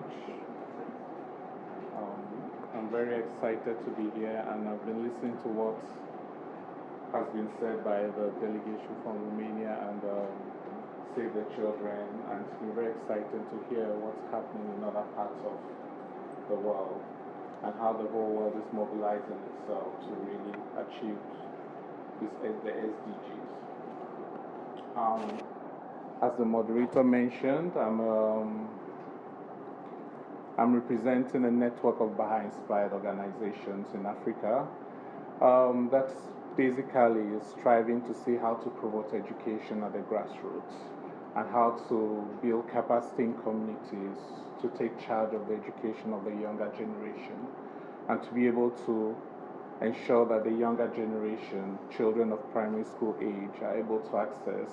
much. Um, I'm very excited to be here, and I've been listening to what has been said by the delegation from Romania and um, Save the Children, and it's been very exciting to hear what's happening in other parts of the world and how the whole world is mobilizing itself to really achieve this, the SDGs. Um, as the moderator mentioned, I'm, um, I'm representing a network of Baha'i inspired organizations in Africa. Um, that's basically is striving to see how to promote education at the grassroots and how to build capacity in communities to take charge of the education of the younger generation and to be able to ensure that the younger generation, children of primary school age, are able to access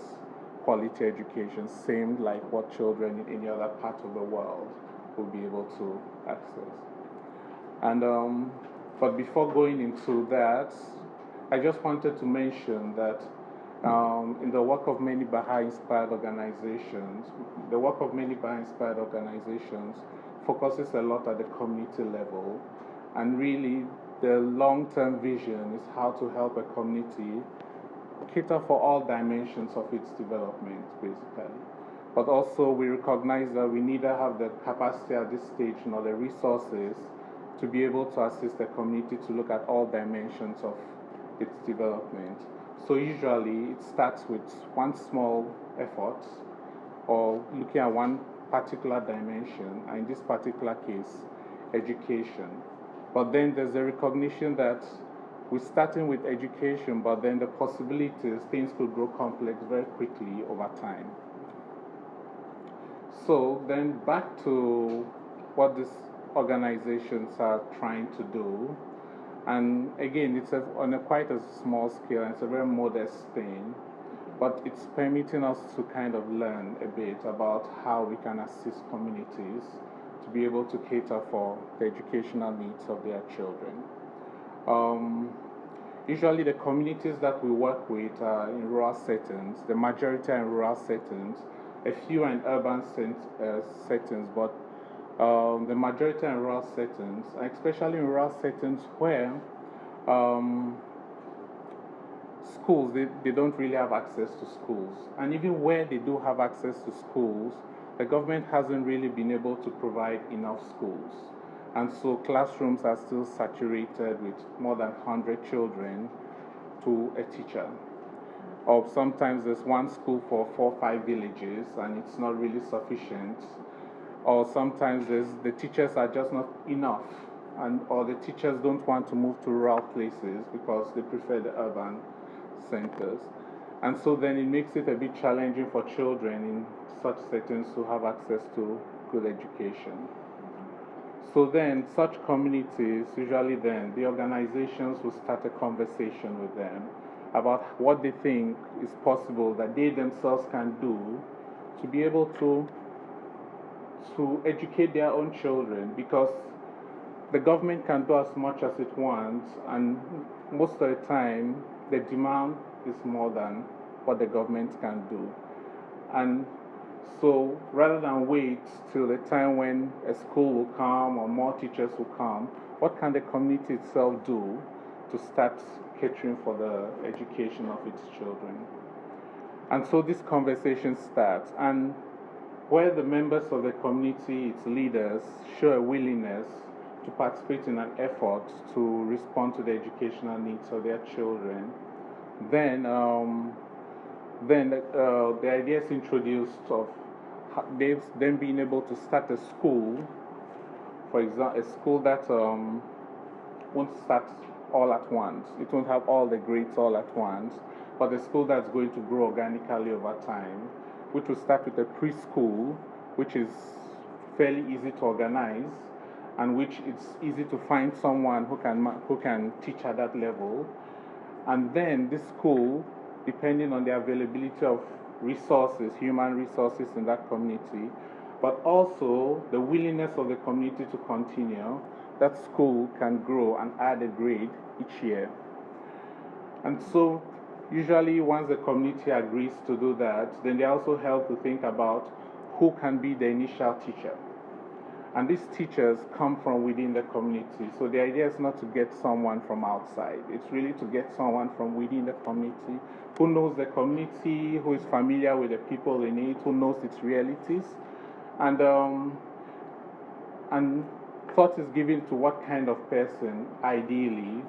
quality education, same like what children in any other part of the world will be able to access. And um, but before going into that, I just wanted to mention that um, in the work of many Baha'i inspired organizations, the work of many Baha'i inspired organizations focuses a lot at the community level. And really, the long term vision is how to help a community cater for all dimensions of its development, basically. But also, we recognize that we neither have the capacity at this stage nor the resources to be able to assist the community to look at all dimensions of its development. So usually it starts with one small effort or looking at one particular dimension, and in this particular case, education. But then there's a recognition that we're starting with education, but then the possibilities, things could grow complex very quickly over time. So then back to what these organizations are trying to do. And again, it's a, on a quite a small scale, and it's a very modest thing, but it's permitting us to kind of learn a bit about how we can assist communities to be able to cater for the educational needs of their children. Um, usually, the communities that we work with are in rural settings, the majority are in rural settings, a few in urban uh, settings, but um, the majority in rural settings, especially in rural settings where um, schools, they, they don't really have access to schools. And even where they do have access to schools, the government hasn't really been able to provide enough schools. And so classrooms are still saturated with more than 100 children to a teacher. Or sometimes there's one school for four or five villages and it's not really sufficient or sometimes the teachers are just not enough, and or the teachers don't want to move to rural places because they prefer the urban centers. And so then it makes it a bit challenging for children in such settings to have access to good education. So then, such communities, usually then, the organizations will start a conversation with them about what they think is possible that they themselves can do to be able to to educate their own children because the government can do as much as it wants, and most of the time, the demand is more than what the government can do. And so, rather than wait till the time when a school will come or more teachers will come, what can the community itself do to start catering for the education of its children? And so this conversation starts. And where the members of the community, its leaders, show a willingness to participate in an effort to respond to the educational needs of their children, then, um, then uh, the idea is introduced of them being able to start a school, for example, a school that um, won't start all at once. It won't have all the grades all at once, but a school that's going to grow organically over time which will start with a preschool, which is fairly easy to organize and which it's easy to find someone who can, who can teach at that level. And then this school, depending on the availability of resources, human resources in that community, but also the willingness of the community to continue, that school can grow and add a grade each year. And so Usually, once the community agrees to do that, then they also help to think about who can be the initial teacher. And these teachers come from within the community. So the idea is not to get someone from outside, it's really to get someone from within the community who knows the community, who is familiar with the people in it, who knows its realities. And, um, and thought is given to what kind of person ideally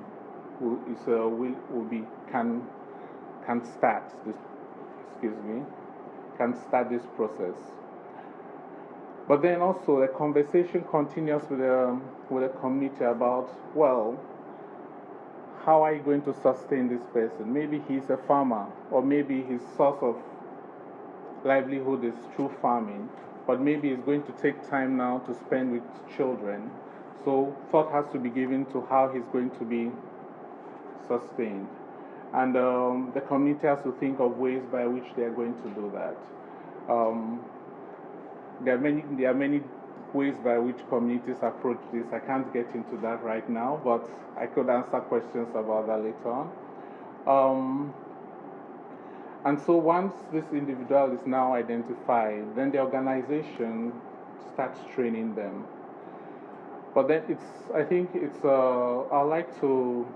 will, is, uh, will, will be, can, can start this, excuse me, can start this process. But then also the conversation continues with the, with the community about, well, how are you going to sustain this person? Maybe he's a farmer, or maybe his source of livelihood is through farming, but maybe he's going to take time now to spend with children. So, thought has to be given to how he's going to be sustained. And um, the community has to think of ways by which they are going to do that. Um, there are many, there are many ways by which communities approach this. I can't get into that right now, but I could answer questions about that later on. Um, and so once this individual is now identified, then the organization starts training them. But then it's, I think it's, uh, I'd like to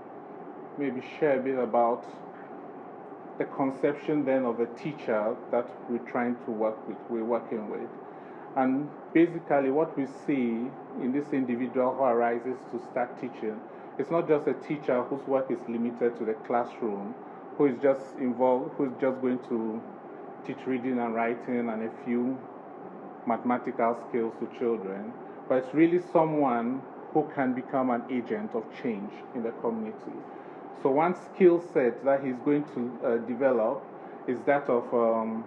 maybe share a bit about the conception then of a teacher that we're trying to work with, we're working with. And basically, what we see in this individual who arises to start teaching, it's not just a teacher whose work is limited to the classroom, who is just involved, who's just going to teach reading and writing and a few mathematical skills to children, but it's really someone who can become an agent of change in the community. So, one skill set that he's going to uh, develop is that of um,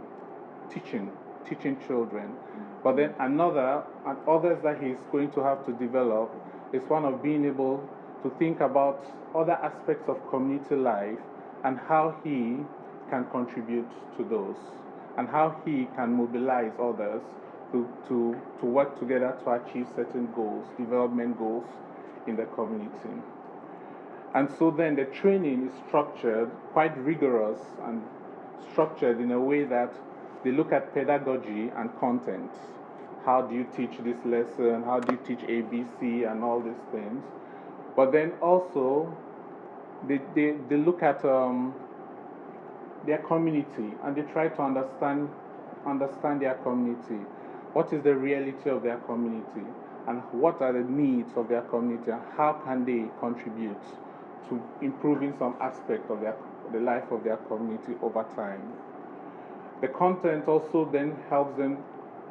teaching, teaching children. But then another, and others that he's going to have to develop is one of being able to think about other aspects of community life and how he can contribute to those and how he can mobilize others to, to, to work together to achieve certain goals, development goals in the community. And so then the training is structured, quite rigorous and structured in a way that they look at pedagogy and content how do you teach this lesson, how do you teach ABC, and all these things. But then also, they, they, they look at um, their community and they try to understand, understand their community. What is the reality of their community? And what are the needs of their community? And how can they contribute to improving some aspect of their, the life of their community over time? The content also then helps them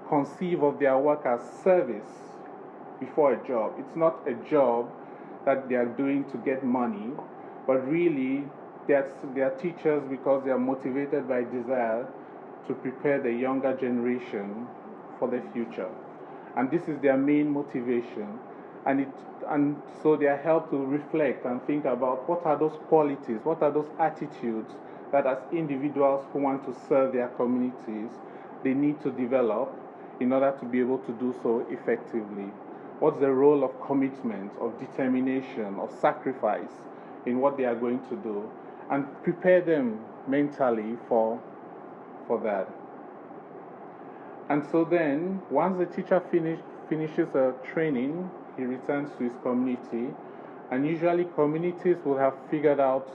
conceive of their work as service before a job. It's not a job that they are doing to get money, but really they are, they are teachers because they are motivated by desire to prepare the younger generation for the future. And this is their main motivation. And, it, and so they are helped to reflect and think about what are those qualities, what are those attitudes that as individuals who want to serve their communities, they need to develop in order to be able to do so effectively? What's the role of commitment, of determination, of sacrifice in what they are going to do? And prepare them mentally for, for that. And so then, once the teacher finish, finishes a training, he returns to his community. And usually, communities will have figured out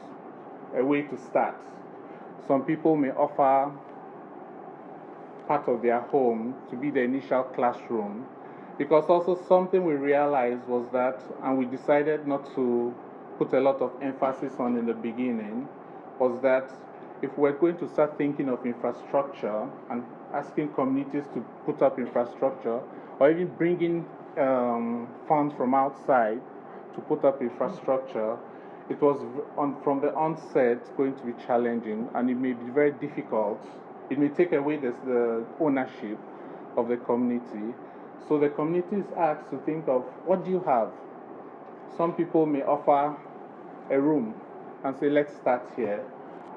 a way to start. Some people may offer part of their home to be the initial classroom. Because also something we realized was that, and we decided not to put a lot of emphasis on in the beginning, was that if we're going to start thinking of infrastructure and asking communities to put up infrastructure, or even bringing um, funds from outside to put up infrastructure, it was on, from the onset going to be challenging and it may be very difficult it may take away this, the ownership of the community. So the community is asked to think of what do you have? Some people may offer a room and say, let's start here.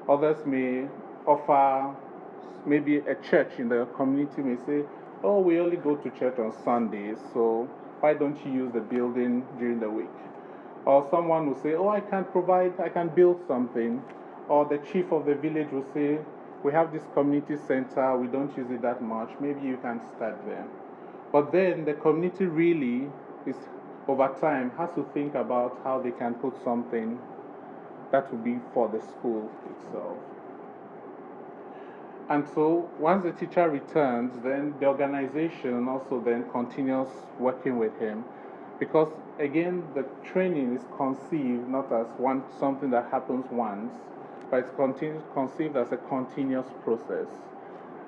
Others may offer maybe a church in the community may say, oh, we only go to church on Sundays, so why don't you use the building during the week? Or someone will say, oh, I can provide, I can build something. Or the chief of the village will say, we have this community center, we don't use it that much, maybe you can start there. But then the community really is, over time, has to think about how they can put something that will be for the school itself. And so once the teacher returns, then the organization also then continues working with him because again the training is conceived not as one something that happens once, but it's conceived as a continuous process.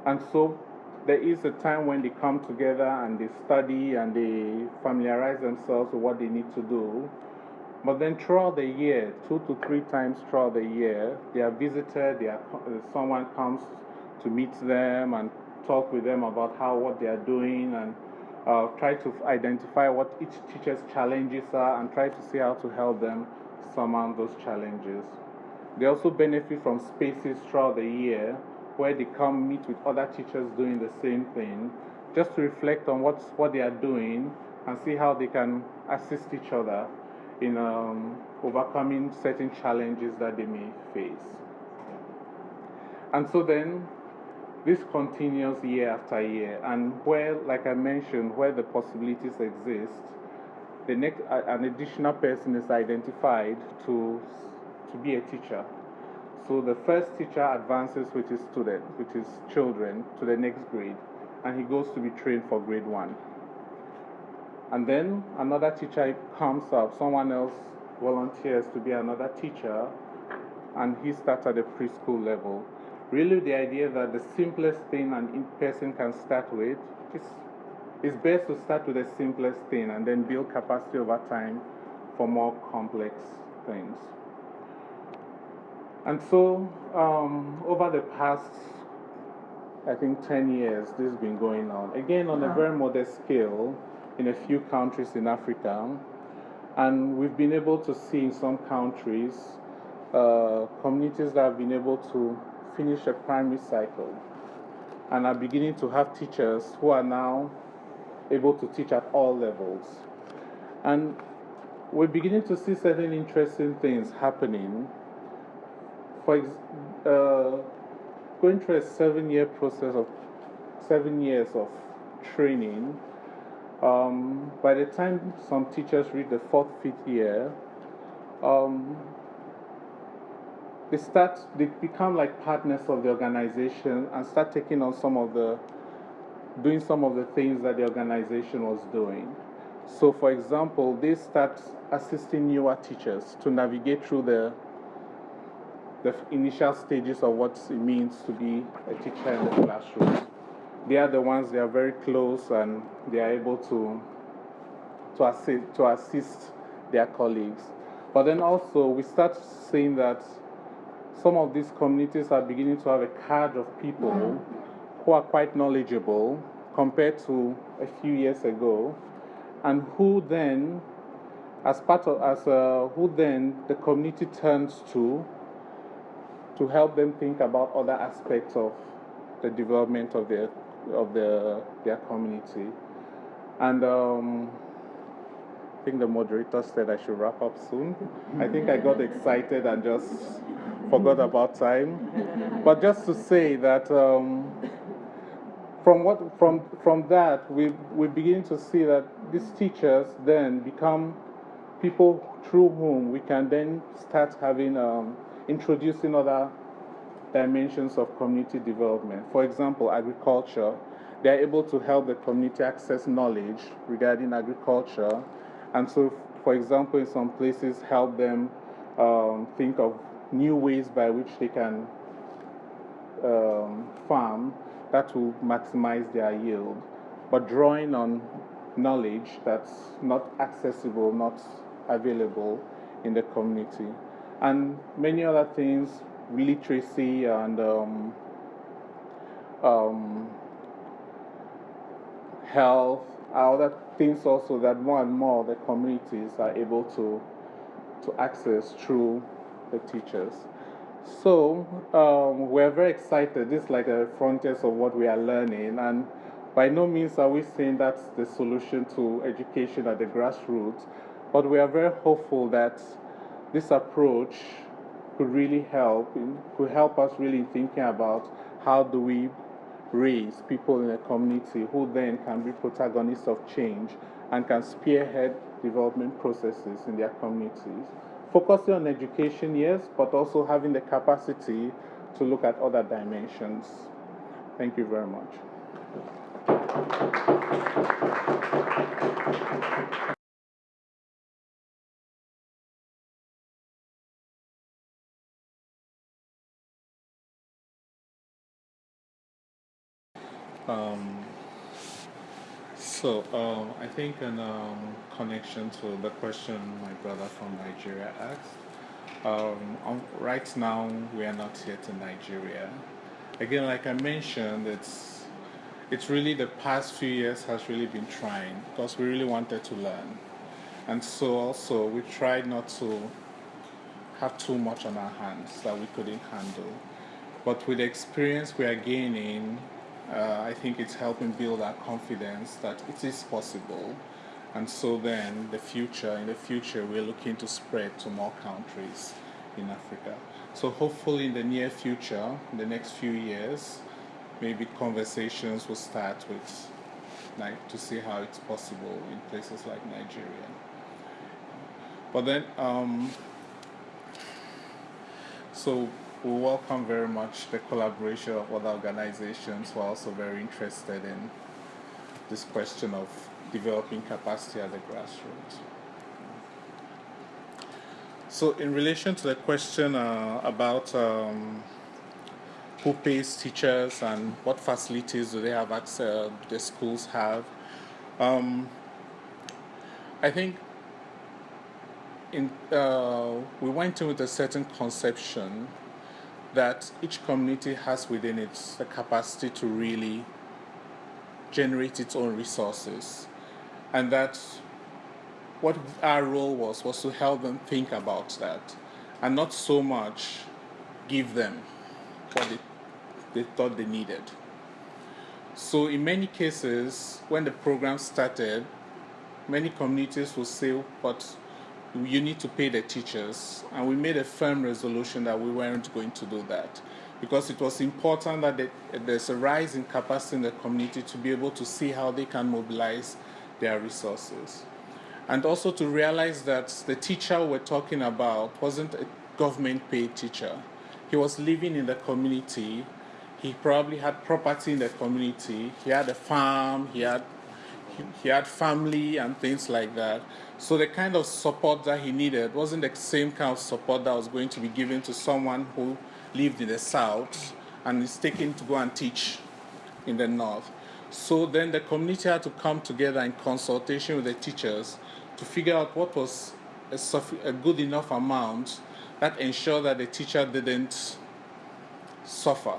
And so there is a time when they come together and they study and they familiarize themselves with what they need to do. But then throughout the year, two to three times throughout the year, they are visited, they are, someone comes to meet them and talk with them about how what they are doing and uh, try to identify what each teacher's challenges are and try to see how to help them surmount those challenges. They also benefit from spaces throughout the year where they come meet with other teachers doing the same thing, just to reflect on what's, what they are doing and see how they can assist each other in um, overcoming certain challenges that they may face. And so then, this continues year after year, and where, like I mentioned, where the possibilities exist, the next, an additional person is identified to, to be a teacher. So the first teacher advances with his students, with his children, to the next grade, and he goes to be trained for grade one. And then another teacher comes up, someone else volunteers to be another teacher, and he starts at the preschool level. Really, the idea that the simplest thing an person can start with is it's best to start with the simplest thing and then build capacity over time for more complex things. And so, um, over the past, I think, 10 years, this has been going on. Again, on a very modest scale, in a few countries in Africa. And we've been able to see in some countries uh, communities that have been able to finish a primary cycle and are beginning to have teachers who are now able to teach at all levels. And we're beginning to see certain interesting things happening for uh, going through a seven year process of seven years of training, um, by the time some teachers reach the fourth, fifth year, um, they start, they become like partners of the organization and start taking on some of the, doing some of the things that the organization was doing. So, for example, they start assisting newer teachers to navigate through the the initial stages of what it means to be a teacher in the classroom. They are the ones they are very close and they are able to, to, assist, to assist their colleagues. But then also, we start seeing that some of these communities are beginning to have a cadre of people who are quite knowledgeable compared to a few years ago, and who then, as part of, as a, who then the community turns to to help them think about other aspects of the development of their, of their, their community. And um, I think the moderator said I should wrap up soon. I think I got excited and just forgot about time. But just to say that um, from, what, from, from that, we, we begin to see that these teachers then become people through whom we can then start having um, introducing other dimensions of community development. For example, agriculture. They're able to help the community access knowledge regarding agriculture. And so, for example, in some places, help them um, think of new ways by which they can um, farm that will maximize their yield, but drawing on knowledge that's not accessible, not available in the community and many other things, literacy and um, um, health, other things also that more and more the communities are able to, to access through the teachers. So um, we're very excited. This is like a frontiers of what we are learning, and by no means are we saying that's the solution to education at the grassroots, but we are very hopeful that this approach could really help, could help us really thinking about how do we raise people in a community who then can be protagonists of change and can spearhead development processes in their communities. Focusing on education, yes, but also having the capacity to look at other dimensions. Thank you very much. So um, I think in um, connection to the question my brother from Nigeria asked, um, right now we are not yet in Nigeria. Again, like I mentioned, it's it's really the past few years has really been trying because we really wanted to learn, and so also we tried not to have too much on our hands that we couldn't handle. But with the experience we are gaining uh, I think it's helping build our confidence that it is possible. And so then the future, in the future, we're looking to spread to more countries in Africa. So hopefully in the near future, in the next few years, maybe conversations will start with like to see how it's possible in places like Nigeria. But then, um, so we welcome very much the collaboration of other organizations who are also very interested in this question of developing capacity at the grassroots. So in relation to the question uh, about um, who pays teachers and what facilities do they have access, the schools have, um, I think in, uh, we went in with a certain conception that each community has within it the capacity to really generate its own resources and that what our role was was to help them think about that and not so much give them what they, they thought they needed. So in many cases, when the program started, many communities will say, but you need to pay the teachers. And we made a firm resolution that we weren't going to do that because it was important that there's a rise in capacity in the community to be able to see how they can mobilize their resources. And also to realize that the teacher we're talking about wasn't a government paid teacher. He was living in the community. He probably had property in the community. He had a farm. He had he had family and things like that. So the kind of support that he needed wasn't the same kind of support that was going to be given to someone who lived in the south and is taken to go and teach in the north. So then the community had to come together in consultation with the teachers to figure out what was a, a good enough amount that ensured that the teacher didn't suffer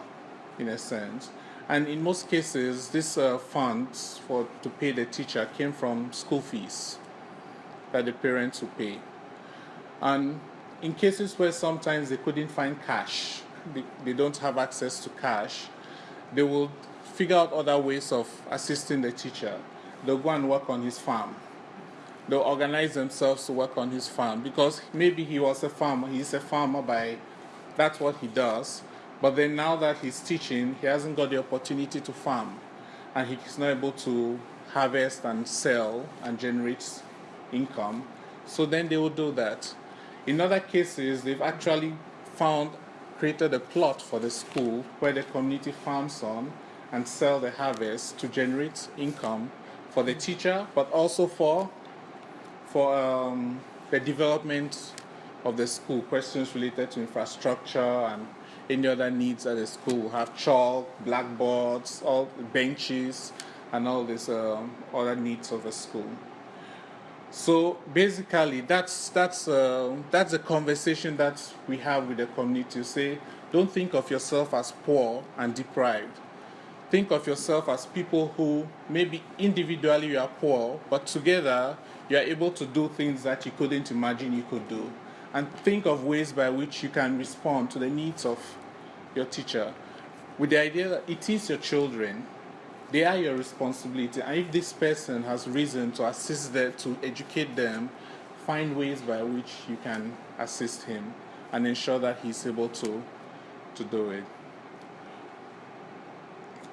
in a sense. And in most cases, these uh, funds for to pay the teacher came from school fees that the parents would pay. And in cases where sometimes they couldn't find cash, they, they don't have access to cash, they will figure out other ways of assisting the teacher. They'll go and work on his farm. They'll organize themselves to work on his farm because maybe he was a farmer, he's a farmer by that's what he does. But then now that he's teaching, he hasn't got the opportunity to farm and he's not able to harvest and sell and generate income. So then they will do that. In other cases, they've actually found, created a plot for the school where the community farms on and sell the harvest to generate income for the teacher, but also for, for um, the development of the school, questions related to infrastructure and any other needs at the school. have chalk, blackboards, all benches, and all these um, other needs of the school. So basically, that's that's uh, that's a conversation that we have with the community. Say, don't think of yourself as poor and deprived. Think of yourself as people who maybe individually you are poor, but together you are able to do things that you couldn't imagine you could do and think of ways by which you can respond to the needs of your teacher. With the idea that it is your children they are your responsibility. And if this person has reason to assist them to educate them find ways by which you can assist him and ensure that he's able to to do it.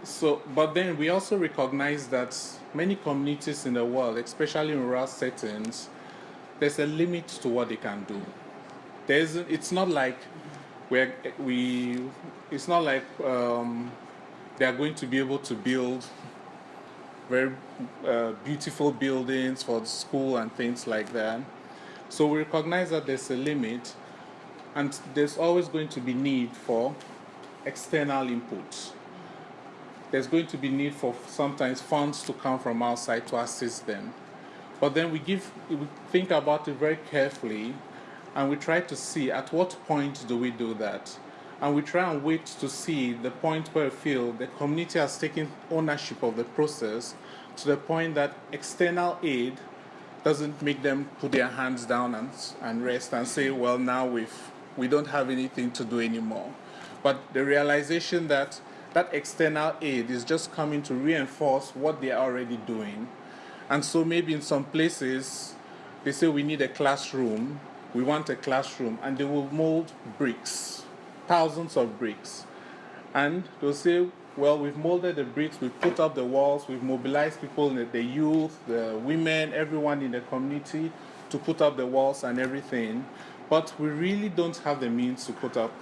So, but then we also recognize that many communities in the world, especially in rural settings, there's a limit to what they can do. There's, it's not like we're, we, it's not like um, they are going to be able to build very uh, beautiful buildings for the school and things like that. So we recognize that there's a limit, and there's always going to be need for external input. There's going to be need for sometimes funds to come from outside to assist them. But then we give, we think about it very carefully, and we try to see at what point do we do that, and we try and wait to see the point where we feel the community has taken ownership of the process to the point that external aid doesn't make them put their hands down and, and rest and say, well, now we've, we don't have anything to do anymore. But the realization that that external aid is just coming to reinforce what they are already doing. And so maybe in some places, they say we need a classroom, we want a classroom, and they will mold bricks, thousands of bricks. And they'll say, well, we've molded the bricks, we've put up the walls, we've mobilized people, the youth, the women, everyone in the community to put up the walls and everything. But we really don't have the means to put up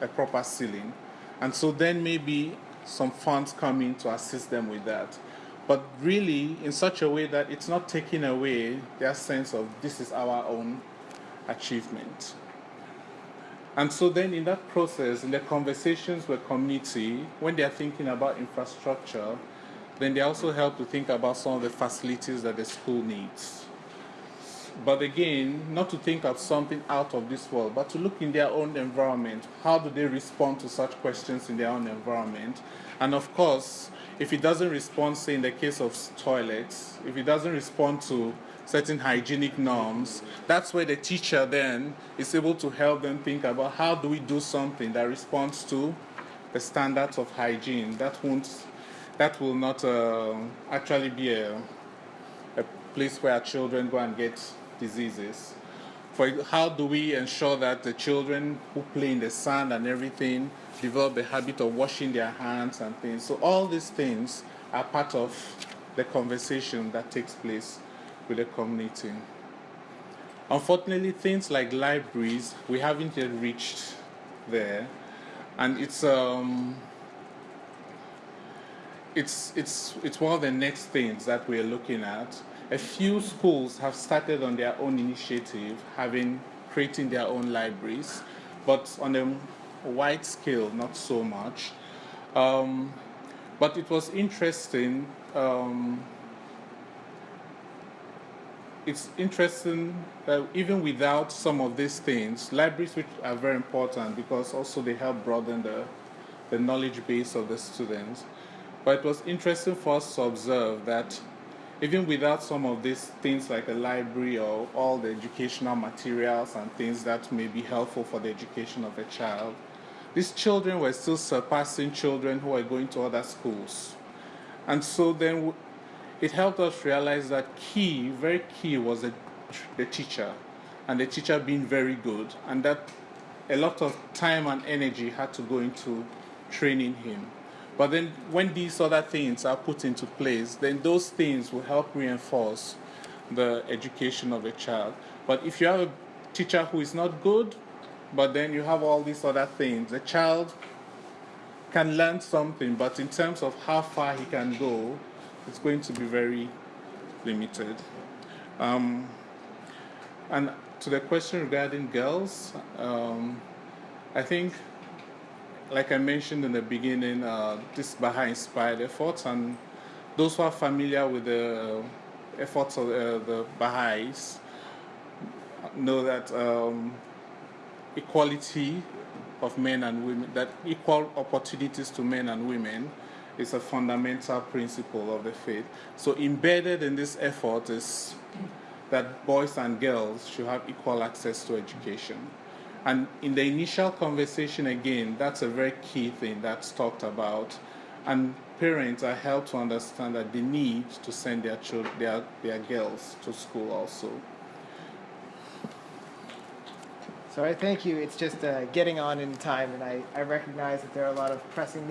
a proper ceiling. And so then maybe some funds come in to assist them with that. But really, in such a way that it's not taking away their sense of this is our own achievement. And so then in that process, in the conversations with community, when they are thinking about infrastructure, then they also help to think about some of the facilities that the school needs. But again, not to think of something out of this world, but to look in their own environment. How do they respond to such questions in their own environment? And of course, if it doesn't respond, say in the case of toilets, if it doesn't respond to certain hygienic norms, that's where the teacher then is able to help them think about how do we do something that responds to the standards of hygiene. That won't, that will not uh, actually be a, a place where children go and get diseases. For how do we ensure that the children who play in the sand and everything develop the habit of washing their hands and things. So all these things are part of the conversation that takes place with the community. Unfortunately, things like libraries, we haven't yet reached there, and it's um, it's it's it's one of the next things that we're looking at. A few schools have started on their own initiative, having creating their own libraries, but on a wide scale, not so much. Um, but it was interesting. Um, it's interesting that even without some of these things, libraries which are very important because also they help broaden the, the knowledge base of the students. But it was interesting for us to observe that even without some of these things like a library or all the educational materials and things that may be helpful for the education of a child, these children were still surpassing children who are going to other schools. And so then it helped us realize that key, very key, was the, the teacher, and the teacher being very good, and that a lot of time and energy had to go into training him. But then when these other things are put into place, then those things will help reinforce the education of a child. But if you have a teacher who is not good, but then you have all these other things, the child can learn something, but in terms of how far he can go, it's going to be very limited. Um, and to the question regarding girls, um, I think, like I mentioned in the beginning, uh, this Baha'i inspired efforts, and those who are familiar with the efforts of uh, the Baha'is know that um, equality of men and women, that equal opportunities to men and women is a fundamental principle of the faith. So embedded in this effort is that boys and girls should have equal access to education. And in the initial conversation, again, that's a very key thing that's talked about. And parents are helped to understand that they need to send their children, their, their girls to school also. So I thank you. It's just uh, getting on in time, and I, I recognize that there are a lot of pressing